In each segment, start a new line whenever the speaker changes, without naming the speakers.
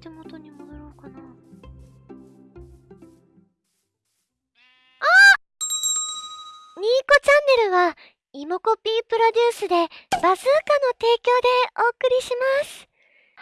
手元に戻ろうかな。あニーコチャンネルは、イモコピープロデュースで、バズーカの提供でお送りします。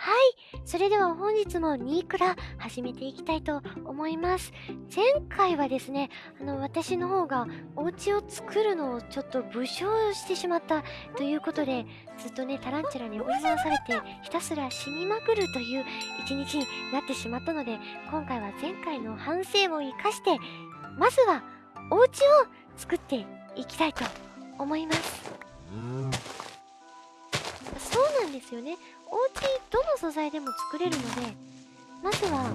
はい。それでは本日もニークラ始めていきたいと思います。前回はですね、あの、私の方がお家を作るのをちょっと武将してしまったということで、ずっとね、タランチュラに追い回されて、ひたすら死にまくるという一日になってしまったので、今回は前回の反省を生かして、まずはお家を作っていきたいと思います。そうなんですよね。お家どの素材でも作れるので、まずは、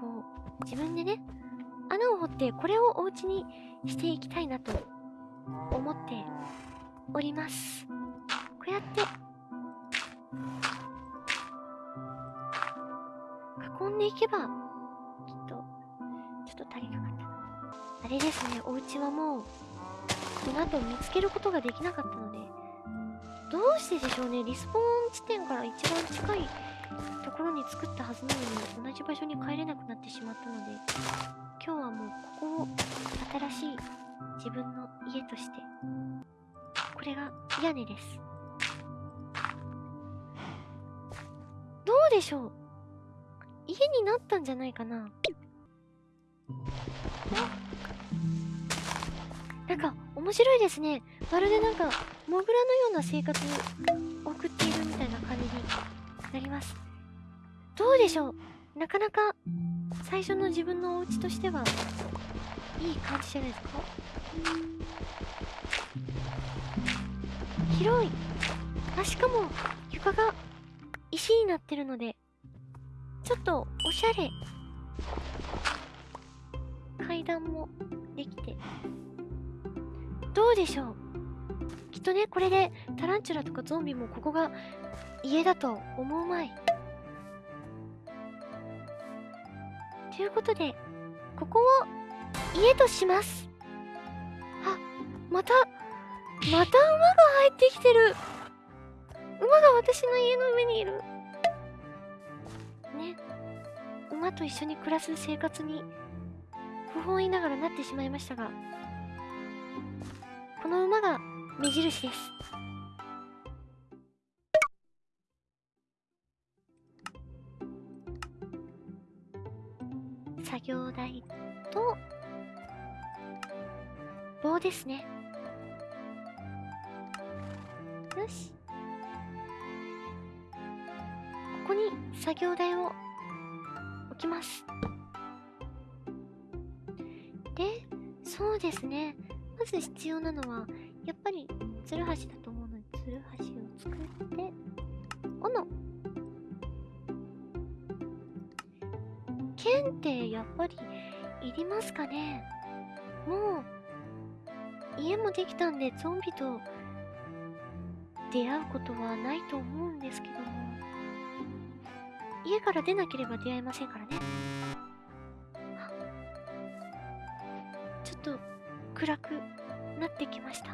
こう、自分でね、穴を掘ってこれをお家にしていきたいなと思っております。こうやって、囲んでいけば、きっと、ちょっと足りなかったな。あれですね、お家はもう、この後見つけることができなかったので、どうしてでしょうね、リスポーン地点から一番近いところに作ったはずなのに、同じ場所に帰れなくなってしまったので、今日はもうここを新しい自分の家として、これが屋根です。どうでしょう？家になったんじゃないかな？なんか面白いですね。まるでなんかモグラのような生活なります。どうでしょう？なかなか最初の自分のお家としてはいい感じじゃないですか？広い。あ、しかも床が石になってるのでちょっとおしゃれ。階段もできて。どうでしょう？きっとね、これでタランチュラとかゾンビもここが家だと思うまい。ということで、ここを家とします。あ、また、また馬が入ってきてる。馬が私の家の上にいる。ね。馬と一緒に暮らす生活に不本意ながらなってしまいましたが、この馬が目印です。業台と棒ですね。よし。ここに作業台を置きます。で、そうですね。まず必要なのは、やっぱり、ツルハシだと思う剣ってやっぱりいりますかね？もう、家もできたんでゾンビと出会うことはないと思うんですけども、家から出なければ出会えませんからね。ちょっと暗くなってきました。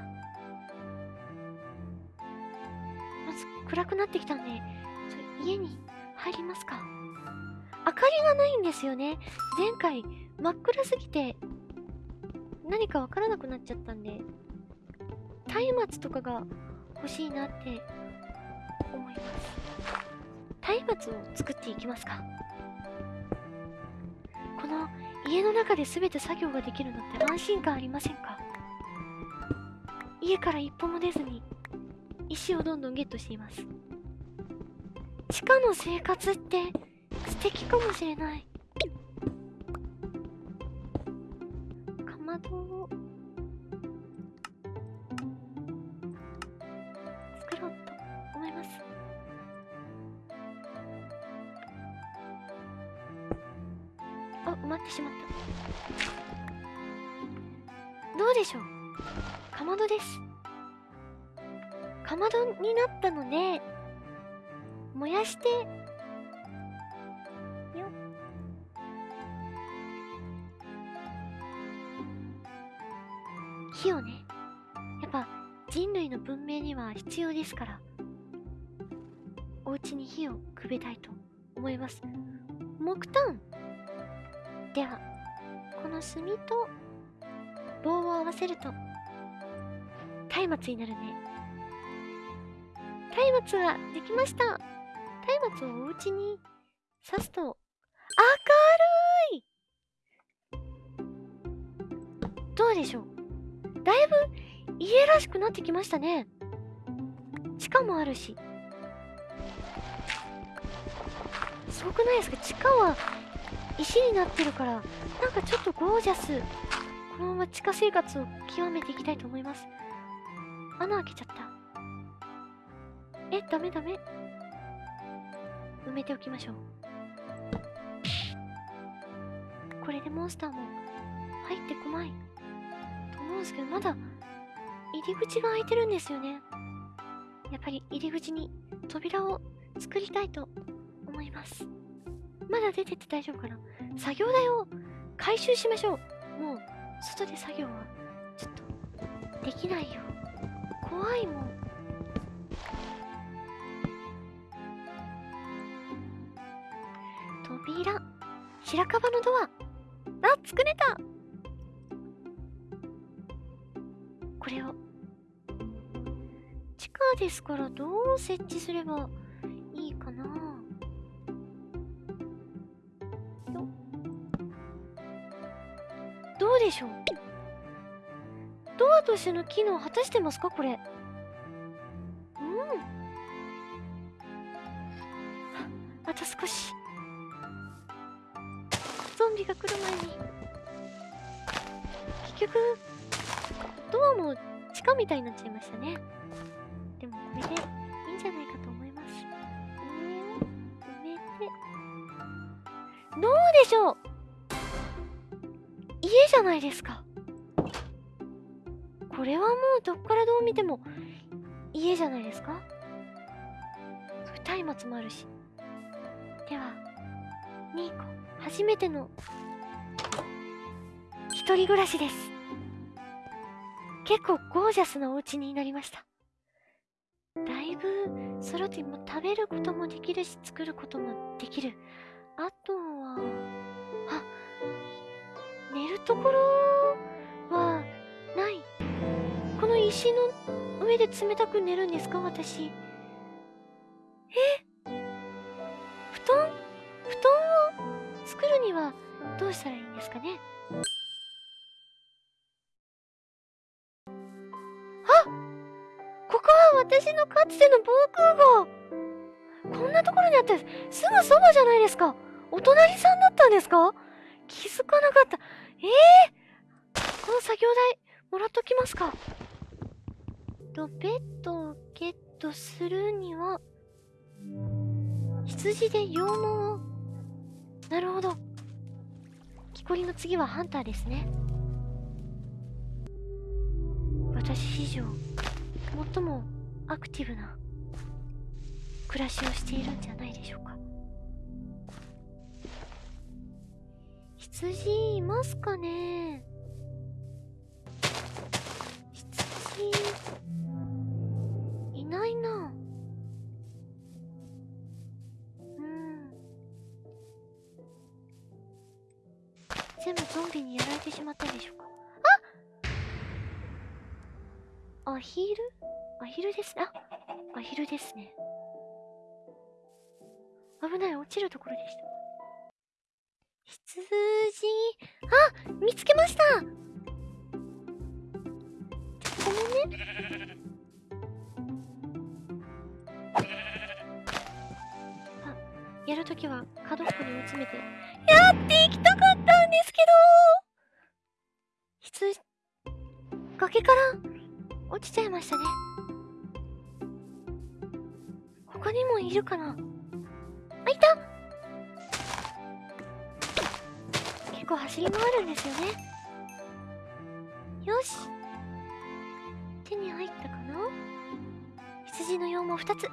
まず暗くなってきたんで、家に入りますか？明かりがないんですよね。前回真っ暗すぎて何かわからなくなっちゃったんで、松明とかが欲しいなって思います。松明を作っていきますか。この家の中で全て作業ができるのって安心感ありませんか？家から一歩も出ずに石をどんどんゲットしています。地下の生活って敵かもしれない。かまどを作ろうと思います。あ、埋まってしまった。どうでしょうかまどです。かまどになったので、燃やして、火をね、やっぱ人類の文明には必要ですから、お家に火をくべたいと思います。木炭。では、この炭と棒を合わせると、松明になるね。松明ができました。松明をお家に刺すと、明るい。どうでしょう？だいぶ家らしくなってきましたね。地下もあるし。すごくないですか？地下は石になってるから、なんかちょっとゴージャス。このまま地下生活を極めていきたいと思います。穴開けちゃった。え、ダメダメ。埋めておきましょう。これでモンスターも入ってこない。ですけど、まだ入り口が開いてるんですよね。やっぱり入り口に扉を作りたいと思います。まだ出てって大丈夫かな作業台を回収しましょう。もう、外で作業は、ちょっと、できないよ。怖いもん。扉。白樺のドア。あ、作れたこれを。地下ですからどう設置すればいいかなどうでしょうドアとしての機能果たしてますかこれ。うん。あと少し。ゾンビが来る前に。結局、ドアも地下みたいになっちゃいましたね。でもこれでいいんじゃないかと思います。上を埋めて。どうでしょう？家じゃないですか。これはもうどっからどう見ても家じゃないですか？そう松明もあるし。では、ニーコ、初めての一人暮らしです。結構ゴージャスなお家になりました。だいぶ揃っても食べることもできるし作ることもできる。あとは、あ、寝るところはない。この石の上で冷たく寝るんですか私。え？布団？布団を作るにはどうしたらいいんですかね？私のかつての防空壕こんなところにあったすぐそばじゃないですかお隣さんだったんですか？気づかなかった。ええー、この作業台、もらっときますか。と、ベッドをゲットするには、羊で羊毛を、なるほど。木こりの次はハンターですね。私史上、最もアクティブな暮らしをしているんじゃないでしょうか。羊いますかね？羊いないな。うん。全部ゾンビにやられてしまったんでしょうか？あアヒル？アヒルです。ねあアヒルですね。危ない落ちるところでした。羊。あ見つけました。ごめんね。あやるときは角っこに追い詰めて。やっていきたかったんですけど。羊。崖から落ちちゃいましたね。いるかな？あいた！結構走り回るんですよね。よし。手に入ったかな？羊の羊毛2つ。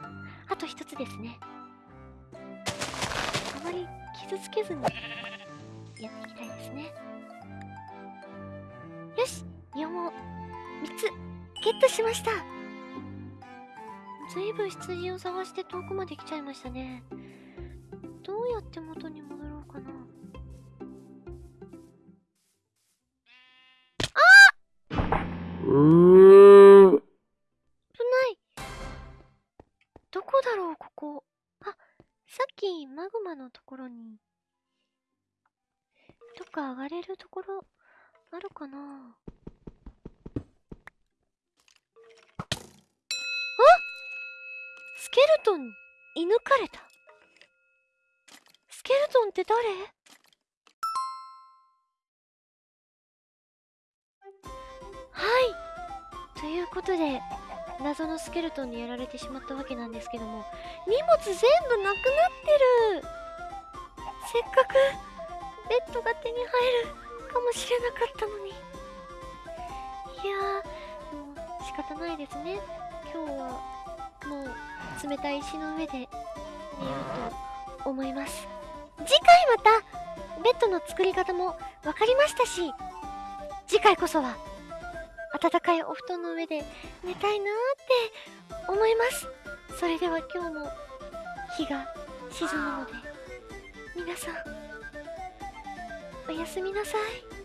あと1つですね。あまり傷つけずにやっていきたいですね。よし。羊毛3つ。ゲットしました。ずいぶん羊を探して遠くまで来ちゃいましたね。どうやって元に戻ろうかな。
うー
危ない！どこだろうここ。あさっきマグマのところに。どっか上がれるところあるかなあスケルトン射抜かれた。スケルトンって誰？はい。ということで謎のスケルトンにやられてしまったわけなんですけども荷物全部なくなってる。せっかくベッドが手に入るかもしれなかったのに。いやーもう仕方ないですね。今日はもう冷たい石の上で寝ようと思います。次回またベッドの作り方も分かりましたし次回こそは暖かいお布団の上で寝たいなーって思います。それでは今日も日が沈むので皆さんおやすみなさい